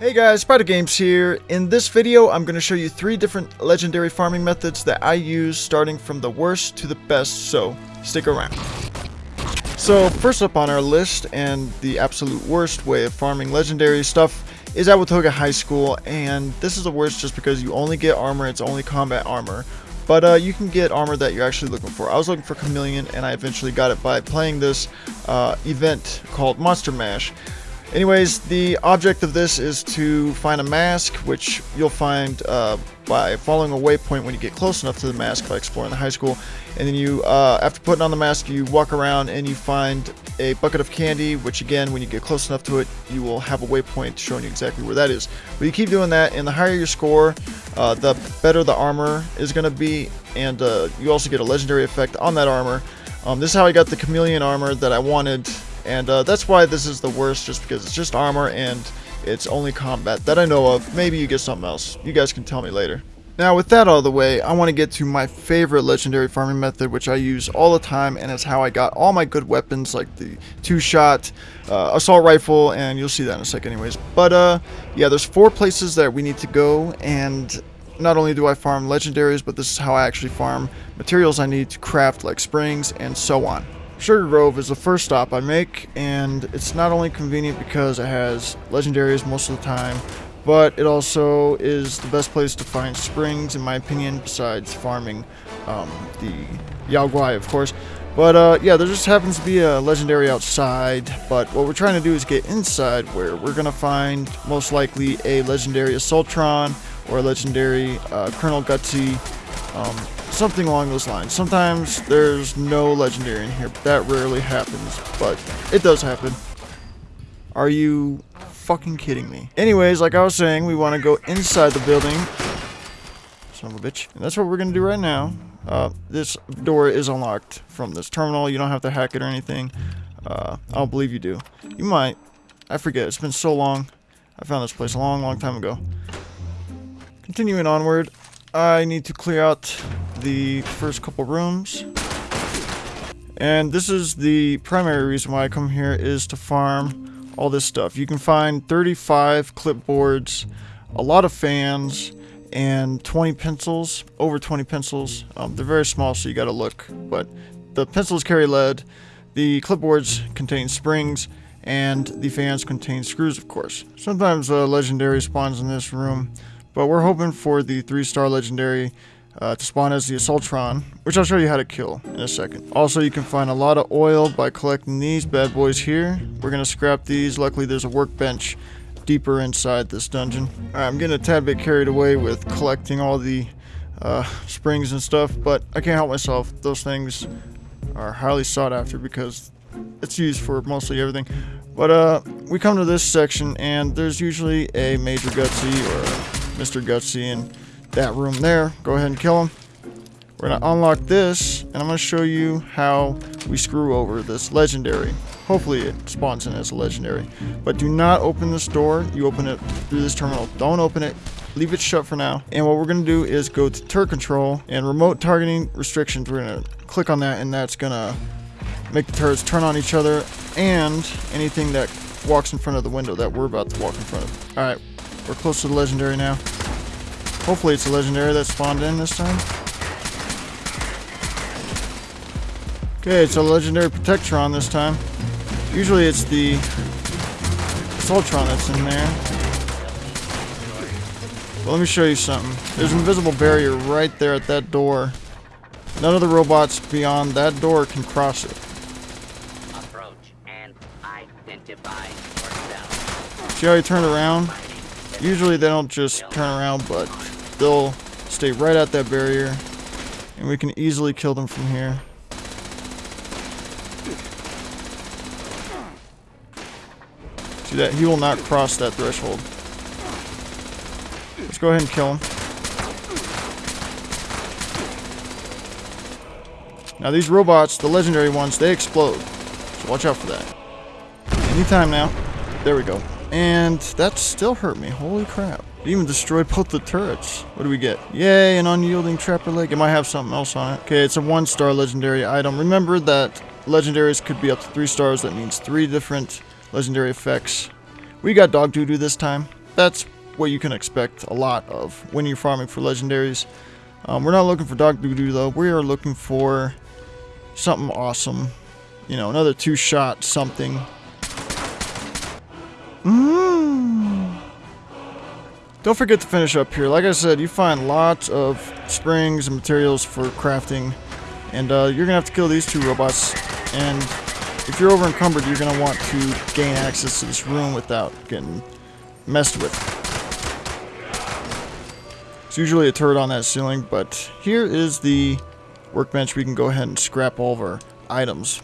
Hey guys, Spider Games here. In this video, I'm going to show you three different legendary farming methods that I use starting from the worst to the best, so stick around. So first up on our list and the absolute worst way of farming legendary stuff is at Watoga High School and this is the worst just because you only get armor, it's only combat armor. But uh, you can get armor that you're actually looking for. I was looking for Chameleon and I eventually got it by playing this uh, event called Monster Mash. Anyways, the object of this is to find a mask, which you'll find uh, by following a waypoint when you get close enough to the mask by exploring the high school. And then you, uh, after putting on the mask, you walk around and you find a bucket of candy, which again, when you get close enough to it, you will have a waypoint showing you exactly where that is. But you keep doing that, and the higher your score, uh, the better the armor is going to be, and uh, you also get a legendary effect on that armor. Um, this is how I got the chameleon armor that I wanted and uh, that's why this is the worst, just because it's just armor and it's only combat that I know of. Maybe you get something else. You guys can tell me later. Now with that out of the way, I want to get to my favorite legendary farming method, which I use all the time, and it's how I got all my good weapons, like the two-shot uh, assault rifle, and you'll see that in a second anyways. But uh, yeah, there's four places that we need to go, and not only do I farm legendaries, but this is how I actually farm materials I need to craft, like springs, and so on. Sugar Grove is the first stop I make, and it's not only convenient because it has legendaries most of the time, but it also is the best place to find springs, in my opinion, besides farming um, the Yao Guai, of course. But uh, yeah, there just happens to be a legendary outside, but what we're trying to do is get inside where we're going to find most likely a legendary Assaultron or a legendary uh, Colonel Gutsy. Um, something along those lines. Sometimes there's no legendary in here, but that rarely happens, but it does happen. Are you fucking kidding me? Anyways, like I was saying, we want to go inside the building. Son of a bitch. And that's what we're going to do right now. Uh, this door is unlocked from this terminal. You don't have to hack it or anything. Uh, I don't believe you do. You might. I forget. It's been so long. I found this place a long, long time ago. Continuing onward, I need to clear out the first couple rooms. And this is the primary reason why I come here is to farm all this stuff. You can find 35 clipboards, a lot of fans, and 20 pencils, over 20 pencils. Um, they're very small, so you gotta look. But the pencils carry lead, the clipboards contain springs, and the fans contain screws, of course. Sometimes a legendary spawns in this room, but we're hoping for the 3-star legendary uh, to spawn as the Assaultron, which I'll show you how to kill in a second. Also, you can find a lot of oil by collecting these bad boys here. We're going to scrap these. Luckily, there's a workbench deeper inside this dungeon. I'm getting a tad bit carried away with collecting all the uh, springs and stuff, but I can't help myself. Those things are highly sought after because it's used for mostly everything. But uh, we come to this section, and there's usually a Major Gutsy or Mr. Gutsy, in that room there. Go ahead and kill him. We're going to unlock this, and I'm going to show you how we screw over this legendary. Hopefully it spawns in as a legendary. But do not open this door. You open it through this terminal. Don't open it. Leave it shut for now. And what we're going to do is go to turret control and remote targeting restrictions. We're going to click on that, and that's going to make the turrets turn on each other and anything that walks in front of the window that we're about to walk in front of. Alright, we're close to the legendary now. Hopefully it's a legendary that spawned in this time. Okay, it's a legendary Protectron this time. Usually it's the Assaultron that's in there. But let me show you something. There's an invisible barrier right there at that door. None of the robots beyond that door can cross it. Approach and identify yourself. See how he turned around? Usually they don't just turn around, but they'll stay right at that barrier and we can easily kill them from here. See that? He will not cross that threshold. Let's go ahead and kill him. Now these robots, the legendary ones, they explode. So watch out for that. Anytime now. There we go. And that still hurt me. Holy crap. It even destroyed both the turrets. What do we get? Yay, an unyielding trapper leg. It might have something else on it. Okay, it's a one star legendary item. Remember that legendaries could be up to three stars. That means three different legendary effects. We got dog doo-doo this time. that's what you can expect a lot of when you're farming for legendaries. Um, we're not looking for Dog Doo though. We are looking for something awesome. You know, another two-shot something. Mmm. Don't forget to finish up here. Like I said, you find lots of springs and materials for crafting. And uh, you're going to have to kill these two robots. And if you're over encumbered, you're going to want to gain access to this room without getting messed with. It's usually a turret on that ceiling, but here is the workbench. We can go ahead and scrap all of our items.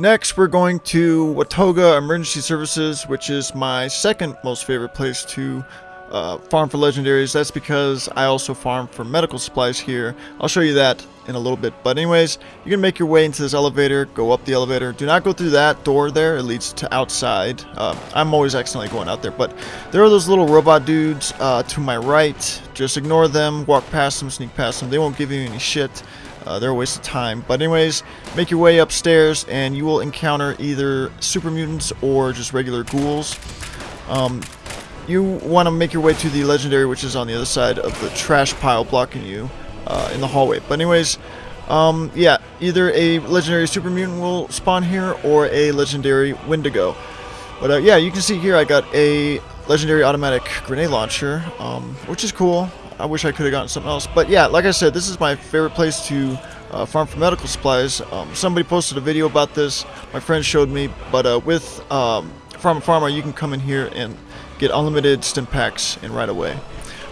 Next, we're going to Watoga Emergency Services, which is my second most favorite place to uh, farm for legendaries. That's because I also farm for medical supplies here. I'll show you that in a little bit. But anyways, you can make your way into this elevator, go up the elevator. Do not go through that door there. It leads to outside. Uh, I'm always accidentally going out there. But there are those little robot dudes uh, to my right. Just ignore them, walk past them, sneak past them. They won't give you any shit. Uh, they're a waste of time. But anyways, make your way upstairs and you will encounter either super mutants or just regular ghouls. Um, you want to make your way to the legendary, which is on the other side of the trash pile blocking you uh, in the hallway. But anyways, um, yeah, either a legendary super mutant will spawn here or a legendary Wendigo. But uh, yeah, you can see here I got a legendary automatic grenade launcher, um, which is cool. I wish I could have gotten something else. But yeah, like I said, this is my favorite place to uh, farm for medical supplies. Um, somebody posted a video about this. My friend showed me. But uh, with um, Pharma Pharma, you can come in here and get unlimited stim packs in right away.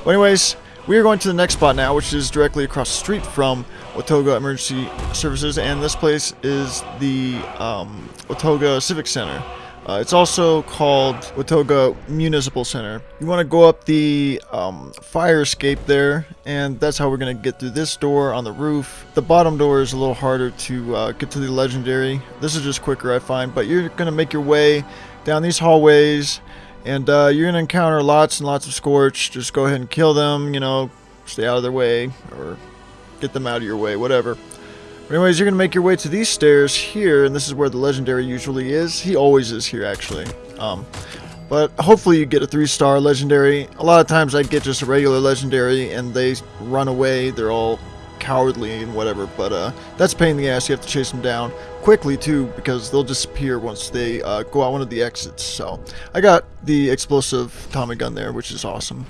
But anyways, we are going to the next spot now, which is directly across the street from Watoga Emergency Services, and this place is the um, Watoga Civic Center. Uh, it's also called Watoga Municipal Center. You want to go up the um, fire escape there, and that's how we're going to get through this door on the roof. The bottom door is a little harder to uh, get to the legendary. This is just quicker, I find, but you're going to make your way down these hallways and uh, you're going to encounter lots and lots of Scorch. Just go ahead and kill them, you know, stay out of their way, or get them out of your way, whatever. Anyways, you're going to make your way to these stairs here, and this is where the Legendary usually is. He always is here, actually. Um, but hopefully you get a 3-star Legendary. A lot of times I get just a regular Legendary, and they run away. They're all cowardly and whatever, but uh, that's pain in the ass. You have to chase them down quickly too, because they'll disappear once they uh, go out one of the exits. So I got the explosive Tommy gun there, which is awesome.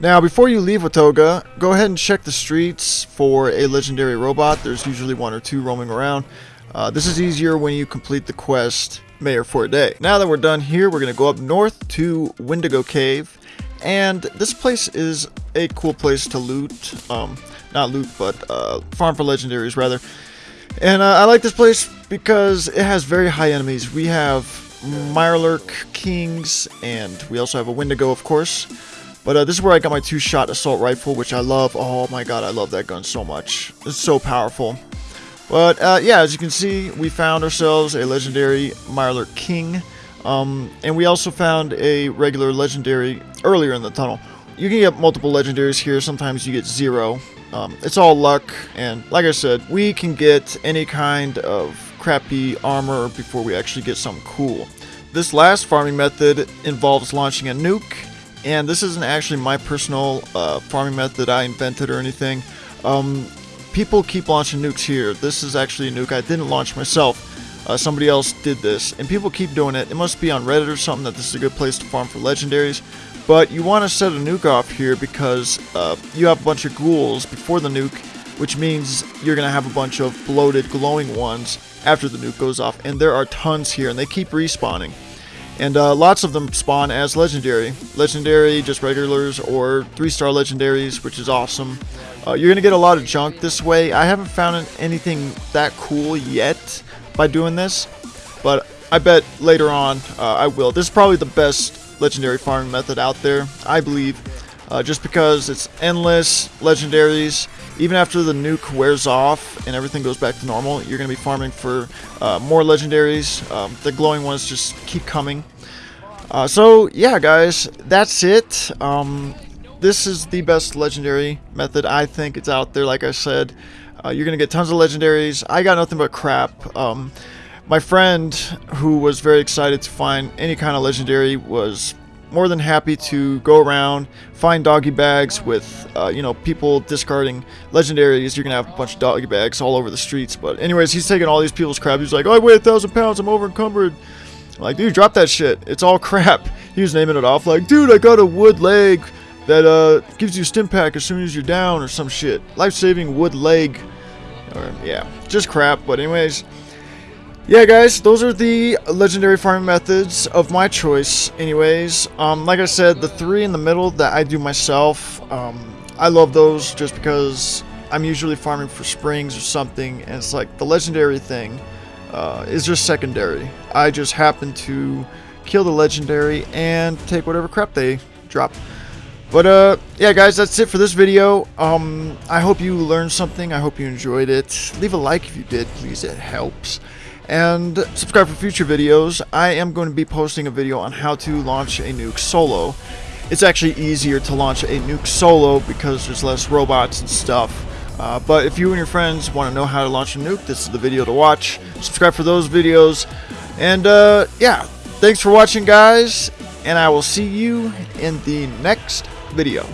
Now, before you leave Watoga, go ahead and check the streets for a legendary robot. There's usually one or two roaming around. Uh, this is easier when you complete the quest Mayor for a day. Now that we're done here, we're going to go up north to Wendigo Cave. And this place is a cool place to loot. Um, not loot, but uh, farm for legendaries rather. And uh, I like this place because it has very high enemies. We have Mirelurk Kings, and we also have a Wendigo, of course. But uh, this is where I got my two-shot assault rifle, which I love. Oh my god, I love that gun so much. It's so powerful. But uh, yeah, as you can see, we found ourselves a legendary Mirelurk King. Um, and we also found a regular legendary earlier in the tunnel. You can get multiple legendaries here. Sometimes you get zero. Um, it's all luck, and like I said, we can get any kind of crappy armor before we actually get something cool. This last farming method involves launching a nuke, and this isn't actually my personal uh, farming method I invented or anything. Um, people keep launching nukes here. This is actually a nuke I didn't launch myself. Uh, somebody else did this, and people keep doing it. It must be on Reddit or something that this is a good place to farm for legendaries. But you want to set a nuke off here because uh, you have a bunch of ghouls before the nuke, which means you're going to have a bunch of bloated glowing ones after the nuke goes off. And there are tons here, and they keep respawning. And uh, lots of them spawn as legendary. Legendary, just regulars, or 3-star legendaries, which is awesome. Uh, you're going to get a lot of junk this way. I haven't found anything that cool yet by doing this, but I bet later on uh, I will. This is probably the best legendary farming method out there, I believe. Uh, just because it's endless legendaries. Even after the nuke wears off and everything goes back to normal, you're going to be farming for uh, more legendaries. Um, the glowing ones just keep coming. Uh, so, yeah, guys, that's it. Um, this is the best legendary method. I think it's out there, like I said. Uh, you're going to get tons of legendaries. I got nothing but crap. Um, my friend, who was very excited to find any kind of legendary, was more than happy to go around, find doggy bags with, uh, you know, people discarding legendaries. You're going to have a bunch of doggy bags all over the streets. But anyways, he's taking all these people's crap. He's like, oh, I weigh a thousand pounds. I'm over encumbered. I'm like, dude, drop that shit. It's all crap. He was naming it off like, dude, I got a wood leg that uh, gives you a stim pack as soon as you're down or some shit. Life-saving wood leg. Or, yeah, just crap. But anyways, yeah, guys, those are the legendary farming methods of my choice. Anyways, um, like I said, the three in the middle that I do myself, um, I love those just because I'm usually farming for springs or something, and it's like the legendary thing uh, is just secondary. I just happen to kill the legendary and take whatever crap they drop. But uh, yeah, guys, that's it for this video. Um, I hope you learned something. I hope you enjoyed it. Leave a like if you did, please. It helps and subscribe for future videos. I am going to be posting a video on how to launch a nuke solo. It's actually easier to launch a nuke solo because there's less robots and stuff. Uh, but if you and your friends want to know how to launch a nuke, this is the video to watch. Subscribe for those videos. And uh, yeah, thanks for watching guys, and I will see you in the next video.